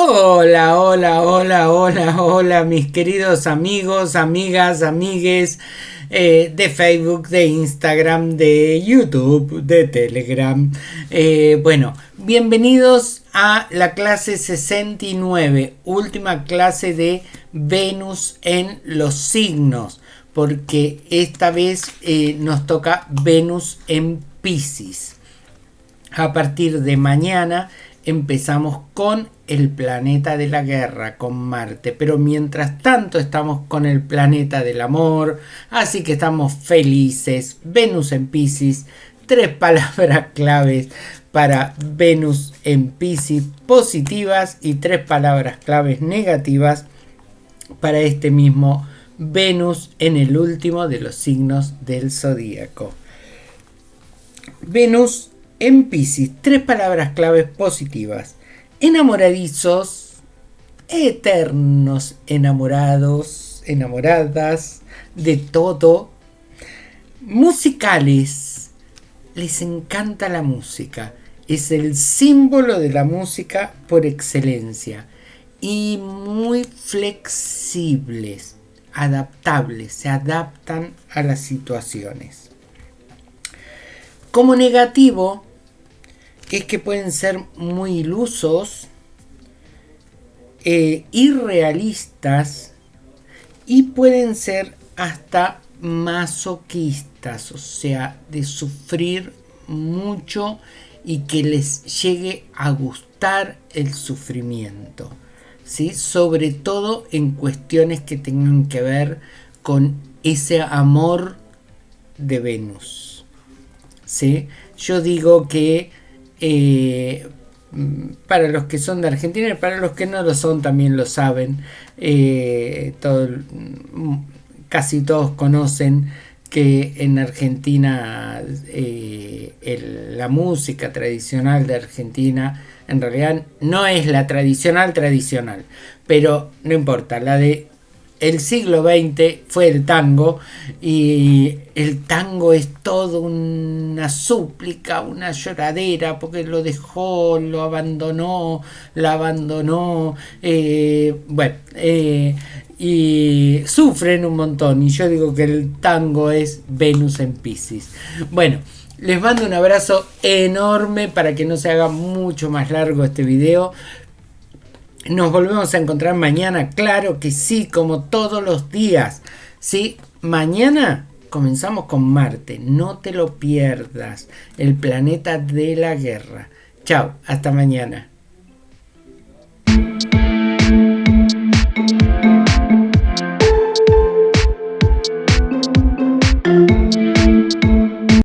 Hola, hola, hola, hola, hola, mis queridos amigos, amigas, amigues eh, de Facebook, de Instagram, de YouTube, de Telegram. Eh, bueno, bienvenidos a la clase 69, última clase de Venus en los signos, porque esta vez eh, nos toca Venus en Pisces. A partir de mañana empezamos con el planeta de la guerra, con Marte, pero mientras tanto estamos con el planeta del amor, así que estamos felices. Venus en Pisces, tres palabras claves para Venus en Pisces positivas y tres palabras claves negativas para este mismo Venus en el último de los signos del zodíaco. Venus en Pisces, tres palabras claves positivas. Enamoradizos, eternos enamorados, enamoradas, de todo. Musicales, les encanta la música. Es el símbolo de la música por excelencia. Y muy flexibles, adaptables, se adaptan a las situaciones. Como negativo, es que pueden ser muy ilusos, eh, irrealistas y pueden ser hasta masoquistas, o sea, de sufrir mucho y que les llegue a gustar el sufrimiento, ¿sí? sobre todo en cuestiones que tengan que ver con ese amor de Venus. ¿sí? Yo digo que eh, para los que son de Argentina y para los que no lo son también lo saben. Eh, casi todos conocen que en Argentina eh, la música tradicional de Argentina en realidad no es la tradicional tradicional, pero no importa, la de el siglo XX fue el tango y el tango es todo una súplica, una lloradera porque lo dejó, lo abandonó, la abandonó, eh, bueno, eh, y sufren un montón y yo digo que el tango es Venus en Pisces. Bueno, les mando un abrazo enorme para que no se haga mucho más largo este video. Nos volvemos a encontrar mañana, claro que sí, como todos los días. ¿sí? Mañana comenzamos con Marte, no te lo pierdas, el planeta de la guerra. Chao, hasta mañana.